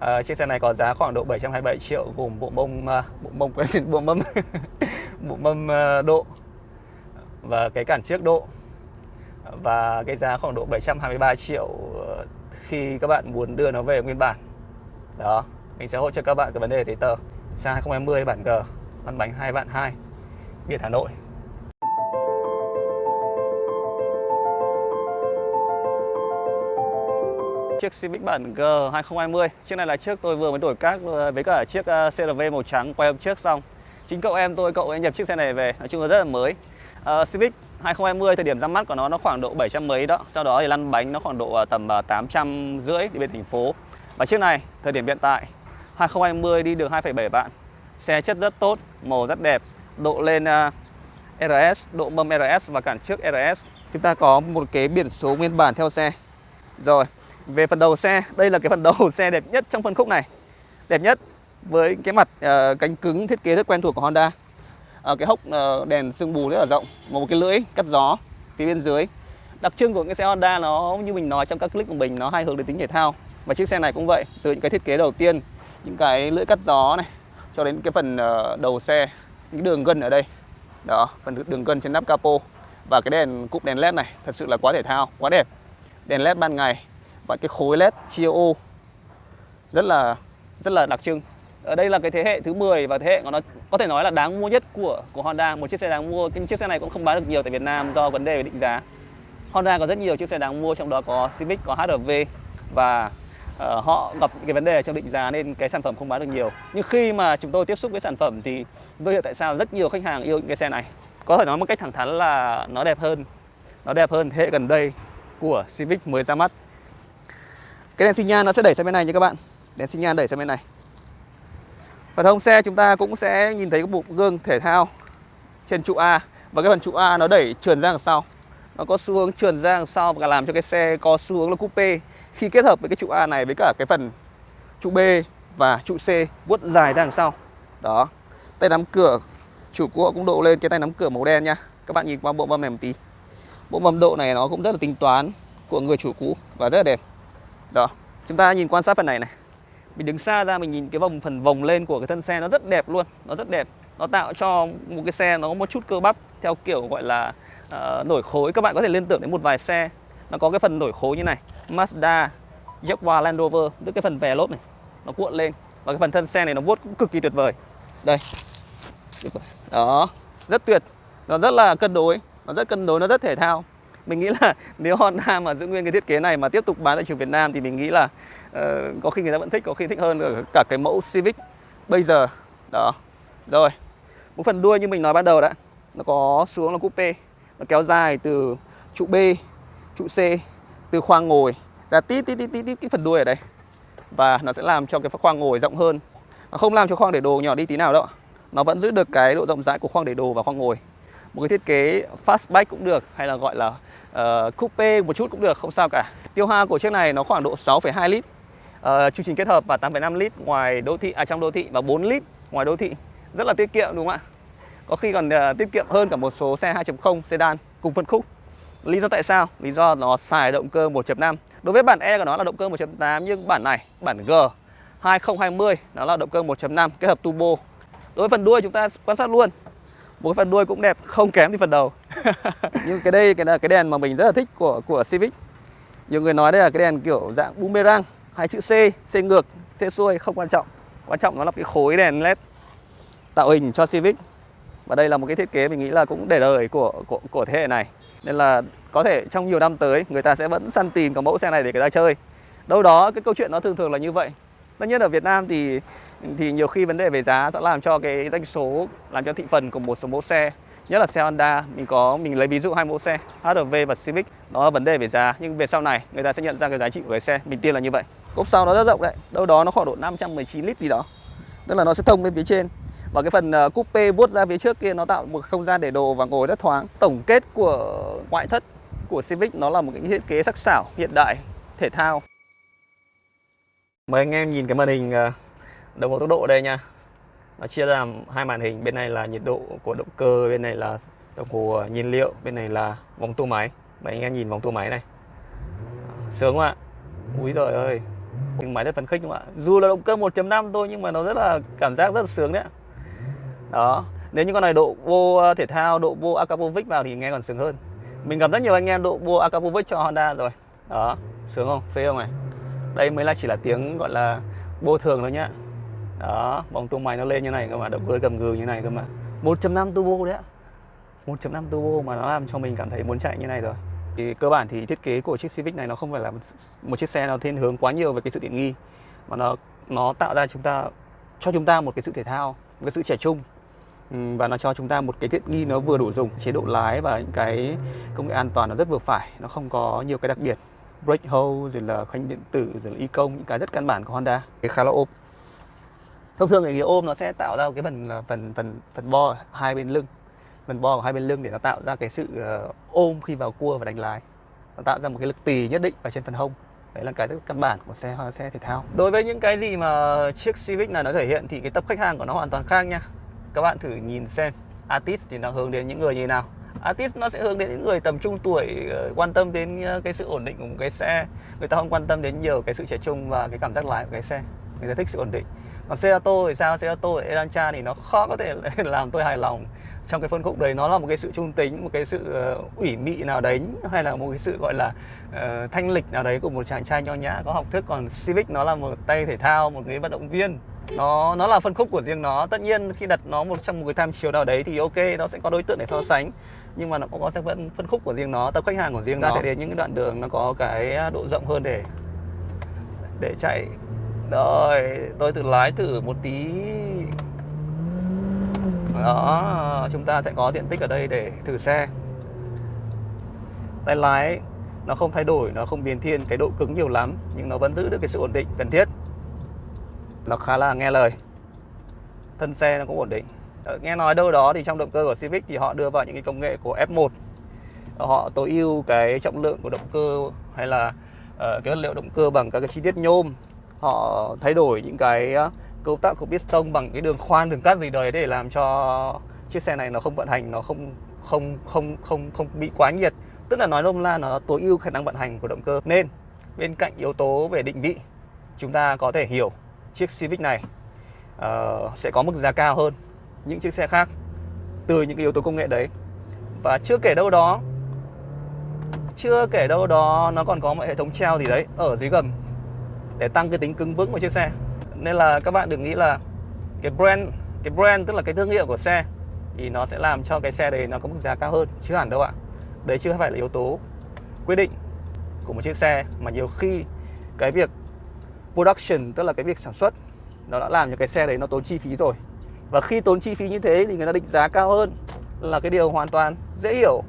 à, chiếc xe này có giá khoảng độ 727 triệu gồm bộ mông uh, bộ mông quên bộ mâm bộ mâm uh, độ và cái cản trước độ. Và cái giá khoảng độ 723 triệu ờ, khi các bạn muốn đưa nó về nguyên bản. Đó mình sẽ hỗ trợ các bạn cái vấn đề giấy tờ. Xe 2020 bản G lăn bánh 2 vạn 2 biển Hà Nội. Chiếc Civic bản G 2020 Chiếc này là chiếc tôi vừa mới đổi các ờ, với cả chiếc ờ, CRV màu trắng quay hôm trước xong. Chính cậu em tôi, cậu ấy nhập chiếc xe này về Nói chung là rất là mới. Uh, Civic 2020 thời điểm ra mắt của nó nó khoảng độ 700 mấy đó. Sau đó thì lăn bánh nó khoảng độ tầm 800 rưỡi đi bên thành phố. Và chiếc này thời điểm hiện tại 2020 đi được 2,7 vạn. Xe chất rất tốt, màu rất đẹp Độ lên uh, RS, độ mâm RS và cản trước RS Chúng ta có một cái biển số nguyên bản theo xe. Rồi, về phần đầu xe, đây là cái phần đầu xe đẹp nhất trong phân khúc này. Đẹp nhất với cái mặt uh, cánh cứng thiết kế rất quen thuộc của Honda. Uh, Cái hốc uh, đèn sương mù rất là rộng Một cái lưỡi cắt gió phía bên dưới. Đặc trưng của cái xe Honda nó như mình nói trong các clip của mình nó hay hướng đến tính thể thao. Và chiếc xe này cũng vậy, từ những cái thiết kế đầu tiên Những cái lưỡi cắt gió này cho đến cái phần uh, đầu xe Những đường gân ở đây. Đó, phần đường gân trên nắp capo. Và cái đèn cụm đèn led này thật sự là quá thể thao, quá đẹp. Đèn led ban ngày và cái khối led chia ô. Rất là rất là đặc trưng. Ở đây là cái thế hệ thứ 10 và thế hệ của nó có thể nói là đáng mua nhất của của Honda. Một chiếc xe đáng mua cái chiếc xe này cũng không bán được nhiều tại Việt Nam do vấn đề về định giá. Honda có rất nhiều chiếc xe đáng mua trong đó có Civic có HRV và uh, họ gặp cái vấn đề trong định giá nên cái sản phẩm không bán được nhiều. Nhưng khi mà chúng tôi tiếp xúc với sản phẩm thì tôi hiểu tại sao rất nhiều khách hàng yêu những cái xe này. Có thể nói một cách thẳng thắn là nó đẹp hơn nó đẹp hơn thế hệ gần đây của Civic mới ra mắt cái đèn xi nhan nó sẽ đẩy sang bên này nha các bạn. Đèn xi nhan đẩy sang bên này. Phần hông xe chúng ta cũng sẽ nhìn thấy cái bộ gương thể thao Trên trụ A. Và cái phần trụ A nó đẩy trườn ra đằng sau. Nó có xu hướng trườn ra đằng sau Và làm cho cái xe có xu hướng là coupe. Khi kết hợp với cái trụ A này với cả cái phần trụ B và trụ C vuốt dài ra đằng sau. Đó. Tay nắm cửa. Chủ của cũng độ lên cái tay nắm cửa màu đen nha. Các bạn nhìn qua bộ mâm này một tí. Bộ mâm độ này nó cũng rất là tính toán của người chủ cũ và rất là đẹp đó chúng ta nhìn quan sát phần này này. Mình đứng xa ra mình nhìn cái vòng phần vòng lên của cái thân xe nó rất đẹp luôn nó rất đẹp. Nó tạo cho một cái xe nó có một chút cơ bắp theo kiểu gọi là uh, nổi khối. Các bạn có thể liên tưởng đến một vài xe nó có cái phần nổi khối như này. Mazda Jaguar Land Rover tức cái phần vè lốp này nó cuộn lên. Và cái phần thân xe này nó vuốt cũng cực kỳ tuyệt vời. Đây. Đó rất tuyệt. Nó rất là cân đối nó rất cân đối nó rất thể thao mình nghĩ là nếu Honda mà giữ nguyên cái thiết kế này mà tiếp tục bán tại trường Việt Nam thì mình nghĩ là uh, có khi người ta vẫn thích có khi thích hơn ở cả cái mẫu Civic bây giờ. Đó. Rồi. Một phần đuôi như mình nói ban đầu đã nó có xuống là coupe nó kéo dài từ trụ B trụ C từ khoang ngồi ra tít tít tít tít, tí, cái phần đuôi ở đây. Và nó sẽ làm cho cái khoang ngồi rộng hơn. Nó không làm cho khoang để đồ nhỏ đi tí nào đâu nó vẫn giữ được cái độ rộng rãi của khoang để đồ và khoang ngồi một cái thiết kế fastback cũng được hay là gọi là uh, coupe một chút cũng được không sao cả. Tiêu hao của chiếc này nó khoảng độ 6,2 lít. Uh, chương trình kết hợp và 8,5 lít ngoài đô thị à trong đô thị và 4 lít ngoài đô thị. Rất là tiết kiệm đúng không ạ? Có khi còn uh, tiết kiệm hơn cả một số xe 2.0 sedan cùng phân khúc. Lý do tại sao? Lý do nó xài động cơ 1.5 đối với bản E của nó là động cơ 1.8 nhưng bản này bản G 2020 nó là động cơ 1.5 kết hợp turbo. Đối với phần đuôi chúng ta quan sát luôn một phần đuôi cũng đẹp không kém thì phần đầu. Nhưng cái đây cái là cái đèn mà mình rất là thích của của Civic. Nhiều người nói đây là cái đèn kiểu dạng boomerang hai chữ C C ngược C xuôi không quan trọng. Quan trọng nó là cái khối đèn led tạo hình cho Civic. Và đây là một cái thiết kế mình nghĩ là cũng để đời của của, của thế hệ này. Nên là có thể trong nhiều năm tới người ta sẽ vẫn săn tìm cái mẫu xe này để người ta chơi. Đâu đó cái câu chuyện nó thường thường là như vậy tất nhiên ở Việt Nam thì thì nhiều khi vấn đề về giá sẽ làm cho cái doanh số, làm cho thị phần của một số mẫu xe, nhất là xe Honda, mình có, mình lấy ví dụ hai mẫu xe HRV và Civic nó là vấn đề về giá. Nhưng về sau này, người ta sẽ nhận ra cái giá trị của cái xe, mình tin là như vậy. Cốp sau nó rất rộng đấy, đâu đó nó khoảng độ 519 lít gì đó. Tức là nó sẽ thông lên phía trên. Và cái phần ờ, coupe vuốt ra phía trước kia nó tạo một không gian để đồ và ngồi rất thoáng. Tổng kết của ngoại thất của Civic nó là một cái thiết kế sắc sảo hiện đại, thể thao. Mời anh em nhìn cái màn hình ờ, đồng hồ tốc độ đây nha. Nó chia ra làm hai màn hình, Bên này là nhiệt độ của động cơ, Bên này là đồng hồ ờ, nhiên liệu, Bên này là vòng tua máy. Mời anh em nhìn vòng tua máy này. Ờ, sướng không ạ. Úi giời ơi. Nhưng máy rất phấn khích đúng không ạ? Dù là động cơ 1.5 thôi nhưng mà nó rất là cảm giác rất là sướng đấy đó, nếu như con này độ vô thể thao, độ vô Akapovic vào thì nghe còn sướng hơn. Mình gặp rất nhiều anh em độ vô Akapovic cho Honda rồi. Đó, sướng không? Phê không này? Đây mới là chỉ là tiếng, gọi là, vô thường thôi nhá. Đó, bóng tung máy nó lên như này cơ mà, động cơ gầm gừ như này cơ mà. 1.5 turbo đấy ạ. 1.5 turbo mà nó làm cho mình cảm thấy muốn chạy như này rồi. Thì cơ bản thì thiết kế của chiếc Civic này nó không phải là một chiếc xe nó thiên hướng quá nhiều về cái sự tiện nghi, mà nó nó tạo ra chúng ta, cho chúng ta một cái sự thể thao, một cái sự trẻ trung. Và nó cho chúng ta một cái tiện nghi nó vừa đủ dùng, chế độ lái và những cái công nghệ an toàn nó rất vừa phải, nó không có nhiều cái đặc biệt brake hold rồi là khoanh điện tử rồi là y công những cái rất căn bản của Honda. Cái khá là ôm. Thông thường cái ôm nó sẽ tạo ra cái phần là phần phần phần bo hai bên lưng. Phần bo của hai bên lưng để nó tạo ra cái sự uh, ôm khi vào cua và đánh lái. Nó tạo ra một cái lực tì nhất định ở trên phần hông. Đấy là cái rất căn bản của xe xe thể thao. Đối với những cái gì mà chiếc Civic này nó thể hiện thì cái tập khách hàng của nó hoàn toàn khác nha. Các bạn thử nhìn xem. Artist thì nó hướng đến những người như thế nào artist nó sẽ hướng đến những người tầm trung tuổi ờ, quan tâm đến ờ, cái sự ổn định của một cái xe. Người ta không quan tâm đến nhiều cái sự trẻ trung và cái cảm giác lái của cái xe. Người ta thích sự ổn định còn xe ô tô thì sao? Xe ô tô Elantra thì nó khó có thể làm tôi hài lòng. Trong cái phân khúc đấy nó là một cái sự trung tính một cái sự uh, ủy mị nào đấy hay là một cái sự gọi là uh, thanh lịch nào đấy của một chàng trai nho nhã có học thức. Còn Civic nó là một tay thể thao một cái vận động viên. Nó nó là phân khúc của riêng nó. Tất nhiên khi đặt nó một trong một cái tham chiếu nào đấy thì ok nó sẽ có đối tượng để so sánh. Nhưng mà nó cũng có sẽ vẫn phân khúc của riêng nó tập khách hàng của riêng nó. sẽ đến những cái đoạn đường nó có cái độ rộng hơn để để chạy rồi tôi thử lái thử một tí. Đó chúng ta sẽ có diện tích ở đây để thử xe tay lái nó không thay đổi nó không biến thiên cái độ cứng nhiều lắm nhưng nó vẫn giữ được cái sự ổn định cần thiết. Nó khá là nghe lời. Thân xe nó cũng ổn định. Ờ, nghe nói đâu đó thì trong động cơ của Civic thì họ đưa vào những cái công nghệ của F1 ờ, họ tối ưu cái trọng lượng của động cơ hay là uh, cái vật liệu động cơ bằng các cái chi tiết nhôm họ thay đổi những cái ờ, cấu tạo của piston bằng cái đường khoan đường cắt gì đấy để làm cho chiếc xe này nó không vận hành nó không không không không không bị quá nhiệt. Tức là nói nôm la nó tối ưu khả năng vận hành của động cơ. Nên bên cạnh yếu tố về định vị chúng ta có thể hiểu chiếc Civic này uh, sẽ có mức giá cao hơn những chiếc xe khác từ những cái yếu tố công nghệ đấy. Và chưa kể đâu đó chưa kể đâu đó nó còn có một hệ thống treo gì đấy ở dưới gầm để tăng cái tính cứng vững của chiếc xe. Nên là các bạn đừng nghĩ là cái brand cái brand tức là cái thương hiệu của xe thì nó sẽ làm cho cái xe đấy nó có mức giá cao hơn chứ hẳn đâu ạ. Đấy chưa phải là yếu tố quyết định của một chiếc xe, mà nhiều khi cái việc production tức là cái việc sản xuất nó đã làm cho cái xe đấy nó tốn chi phí rồi. Và khi tốn chi phí như thế thì người ta định giá cao hơn là cái điều hoàn toàn dễ hiểu.